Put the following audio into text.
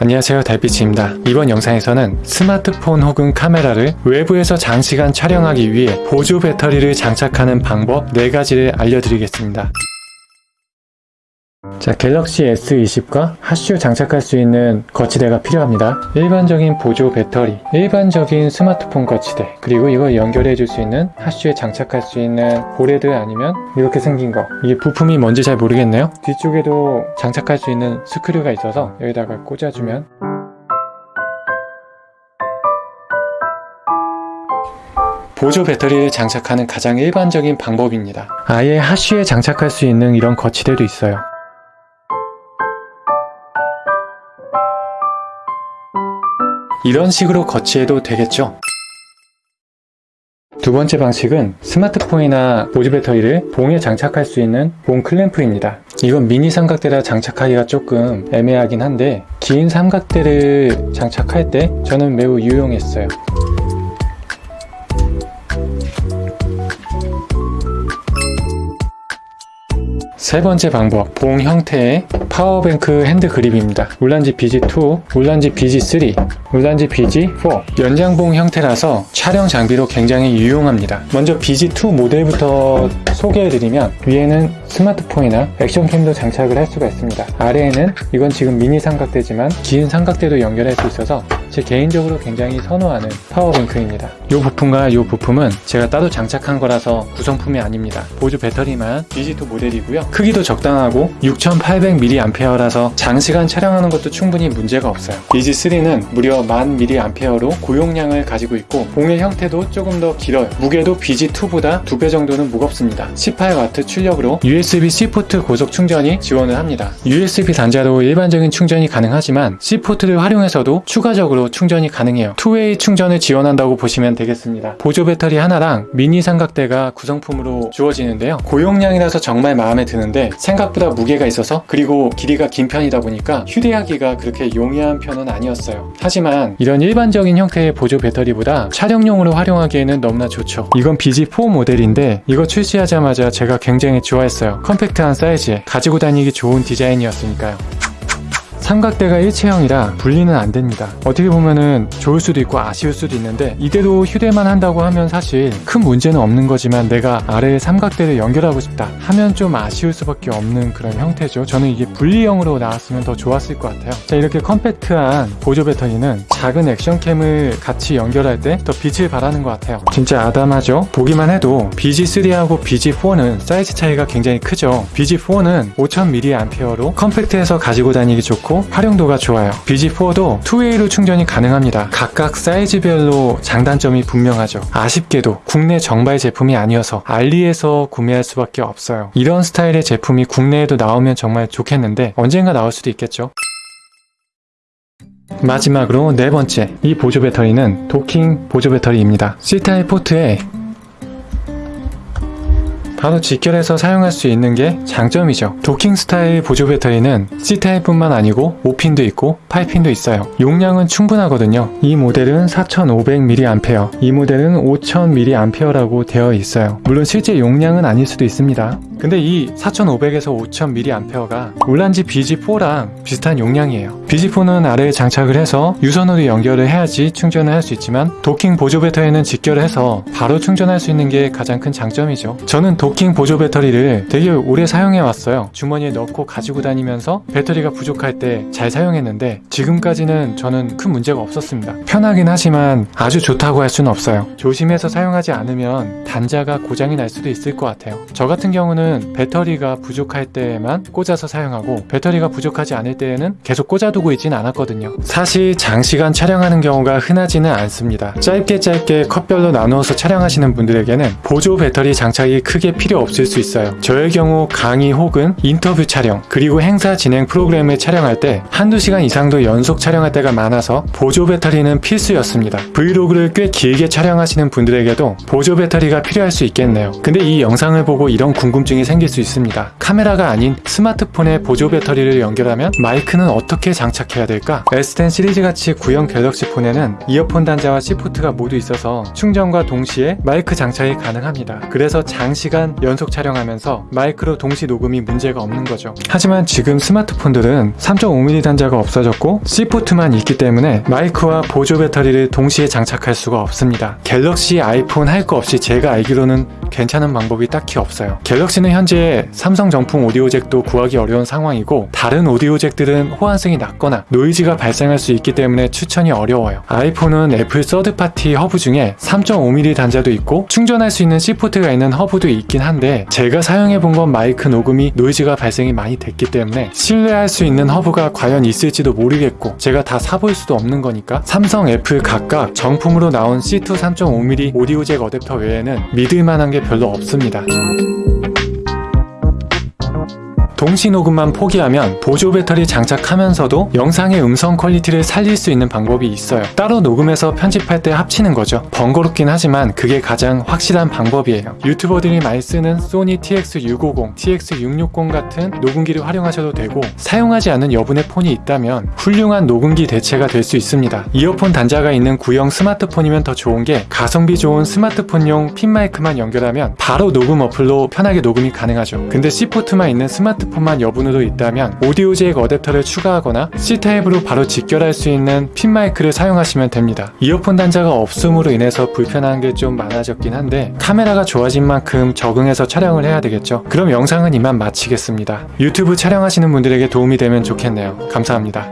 안녕하세요 달빛입니다. 이번 영상에서는 스마트폰 혹은 카메라를 외부에서 장시간 촬영하기 위해 보조 배터리를 장착하는 방법 4가지를 알려드리겠습니다 자 갤럭시 S20과 핫슈 장착할 수 있는 거치대가 필요합니다. 일반적인 보조 배터리 일반적인 스마트폰 거치대 그리고 이걸 연결해 줄 수 있는 핫슈에 장착할 수 있는 보레드 아니면 이렇게 생긴 거. 이게 부품이 뭔지 잘 모르겠네요. 뒤쪽에도 장착할 수 있는 스크류가 있어서 여기다가 꽂아주면. 보조 배터리를 장착하는 가장 일반적인 방법입니다. 아예 핫슈에 장착할 수 있는 이런 거치대도 있어요 이런 식으로 거치해도 되겠죠? 두 번째 방식은 스마트폰이나 보조 배터리를 봉에 장착할 수 있는 봉 클램프입니다. 이건 미니 삼각대라 장착하기가 조금 애매하긴 한데 긴 삼각대를 장착할 때 저는 매우 유용했어요. 세 번째 방법, 봉 형태의 power bank hand grip입니다. 울란지 BG2, 울란지 BG3, 울란지 BG4 연장봉 형태라서 촬영 장비로 굉장히 유용합니다. 먼저 BG2 모델부터 소개해드리면 위에는 스마트폰이나 action cam도 장착을 할 수가 있습니다. 아래에는 이건 지금 미니 삼각대지만 긴 삼각대도 연결할 수 있어서 제 개인적으로 굉장히 선호하는 power bank입니다. 이 부품과 이 부품은 제가 따로 장착한 거라서 구성품이 아닙니다. 보조 배터리만 BG2 모델이고요. 크기도 적당하고 6800mAh라서 장시간 촬영하는 것도 충분히 문제가 없어요. BG3는 무려 1000mAh로 고용량을 가지고 있고 봉의 형태도 조금 더 길어요. 무게도 BG2보다 2배 정도는 무겁습니다. 18W 출력으로 USB-C 포트 고속 충전이 지원을 합니다. USB 단자로 일반적인 충전이 가능하지만 C 포트를 활용해서도 추가적으로 충전이 가능해요. two-way 충전을 지원한다고 보시면 되겠습니다. 보조 배터리 하나랑 미니 삼각대가 구성품으로 주어지는데요. 고용량이라서 정말 마음에 드는데 생각보다 무게가 있어서 그리고 길이가 긴 편이다 보니까 휴대하기가 그렇게 용이한 편은 아니었어요. 하지만 이런 일반적인 형태의 보조 배터리보다 촬영용으로 활용하기에는 너무나 좋죠. 이건 BG4 모델인데 이거 출시하자마자 제가 굉장히 좋아했어요. 컴팩트한 사이즈에 가지고 다니기 좋은 디자인이었으니까요. 삼각대가 일체형이라 분리는 안 됩니다. 어떻게 보면은 좋을 수도 있고 아쉬울 수도 있는데 이대로 휴대만 한다고 하면 사실 큰 문제는 없는 거지만 내가 아래에 삼각대를 연결하고 싶다 하면 좀 아쉬울 수밖에 없는 그런 형태죠. 저는 이게 분리형으로 나왔으면 더 좋았을 것 같아요. 자 이렇게 컴팩트한 보조 배터리는 작은 액션캠을 같이 연결할 때 더 빛을 발하는 것 같아요. 진짜 아담하죠? 보기만 해도 BG3하고 BG4는 사이즈 차이가 굉장히 크죠. BG4는 5000mAh로 컴팩트해서 가지고 다니기 좋고 활용도가 좋아요. BG4도 2웨이로 충전이 가능합니다. 각각 사이즈별로 장단점이 분명하죠. 아쉽게도 국내 정발 제품이 아니어서 알리에서 구매할 수밖에 없어요. 이런 스타일의 제품이 국내에도 나오면 정말 좋겠는데 언젠가 나올 수도 있겠죠. 마지막으로 네 번째, 이 보조 배터리는 도킹 보조 배터리입니다. C타입 포트에 바로 직결해서 사용할 수 있는 게 장점이죠. 도킹 스타일 보조 배터리는 C타입뿐만 아니고 5핀도 있고 8핀도 있어요. 용량은 충분하거든요. 이 모델은 4500mAh, 이 모델은 5000mAh라고 되어 있어요. 물론 실제 용량은 아닐 수도 있습니다. 근데 이 4500에서 5000mAh가 울란지 BG4랑 비슷한 용량이에요. BG4는 아래에 장착을 해서 유선으로 연결을 해야지 충전을 할 수 있지만 도킹 보조 배터리는 직결을 해서 바로 충전할 수 있는 게 가장 큰 장점이죠. 저는 도킹 보조 배터리를 되게 오래 사용해 왔어요. 주머니에 넣고 가지고 다니면서 배터리가 부족할 때 잘 사용했는데 지금까지는 저는 큰 문제가 없었습니다. 편하긴 하지만 아주 좋다고 할 수는 없어요. 조심해서 사용하지 않으면 단자가 고장이 날 수도 있을 것 같아요. 저 같은 경우는 배터리가 부족할 때만 꽂아서 사용하고 배터리가 부족하지 않을 때에는 계속 꽂아두고 있진 않았거든요. 사실 장시간 촬영하는 경우가 흔하지는 않습니다. 짧게 짧게 컷별로 나누어서 촬영하시는 분들에게는 보조 배터리 장착이 크게 필요 없을 수 있어요. 저의 경우 강의 혹은 인터뷰 촬영 그리고 행사 진행 프로그램을 촬영할 때 한두 시간 이상도 연속 촬영할 때가 많아서 보조 배터리는 필수였습니다. 브이로그를 꽤 길게 촬영하시는 분들에게도 보조 배터리가 필요할 수 있겠네요. 근데 이 영상을 보고 이런 궁금증이 문제점들이 생길 수 있습니다. 카메라가 아닌 스마트폰에 보조 배터리를 연결하면 마이크는 어떻게 장착해야 될까? S10 시리즈 같이 구형 갤럭시 폰에는 이어폰 단자와 C포트가 모두 있어서 충전과 동시에 마이크 장착이 가능합니다. 그래서 장시간 연속 촬영하면서 마이크로 동시 녹음이 문제가 없는 거죠. 하지만 지금 스마트폰들은 3.5mm 단자가 없어졌고 C포트만 있기 때문에 마이크와 보조 배터리를 동시에 장착할 수가 없습니다. 갤럭시 아이폰 할 거 없이 제가 알기로는 괜찮은 방법이 딱히 없어요. 갤럭시는 현재 삼성 정품 오디오 잭도 구하기 어려운 상황이고 다른 오디오 잭들은 호환성이 낮거나 노이즈가 발생할 수 있기 때문에 추천이 어려워요. 아이폰은 애플 third party 허브 중에 3.5mm 단자도 있고 충전할 수 있는 C포트가 있는 허브도 있긴 한데 제가 사용해 본 건 마이크 녹음이 노이즈가 발생이 많이 됐기 때문에 신뢰할 수 있는 허브가 과연 있을지도 모르겠고 제가 다 사볼 수도 없는 거니까 삼성, 애플 각각 정품으로 나온 C2 3.5mm 오디오 잭 어댑터 외에는 믿을 만한 게 별로 없습니다. 동시 녹음만 포기하면 보조 배터리 장착하면서도 영상의 음성 퀄리티를 살릴 수 있는 방법이 있어요. 따로 녹음해서 편집할 때 합치는 거죠. 번거롭긴 하지만 그게 가장 확실한 방법이에요. 유튜버들이 많이 쓰는 소니 TX650, TX660 같은 녹음기를 활용하셔도 되고 사용하지 않은 여분의 폰이 있다면 훌륭한 녹음기 대체가 될 수 있습니다. 이어폰 단자가 있는 구형 스마트폰이면 더 좋은 게 가성비 좋은 스마트폰용 핀 마이크만 연결하면 바로 녹음 어플로 편하게 녹음이 가능하죠. 근데 C포트만 있는 스마트폰 스마트폰만 여분으로 있다면 오디오 잭 어댑터를 추가하거나 C타입으로 바로 직결할 수 있는 핀 마이크를 사용하시면 됩니다. 이어폰 단자가 없음으로 인해서 불편한 게 좀 많아졌긴 한데 카메라가 좋아진 만큼 적응해서 촬영을 해야 되겠죠. 그럼 영상은 이만 마치겠습니다. 유튜브 촬영하시는 분들에게 도움이 되면 좋겠네요. 감사합니다.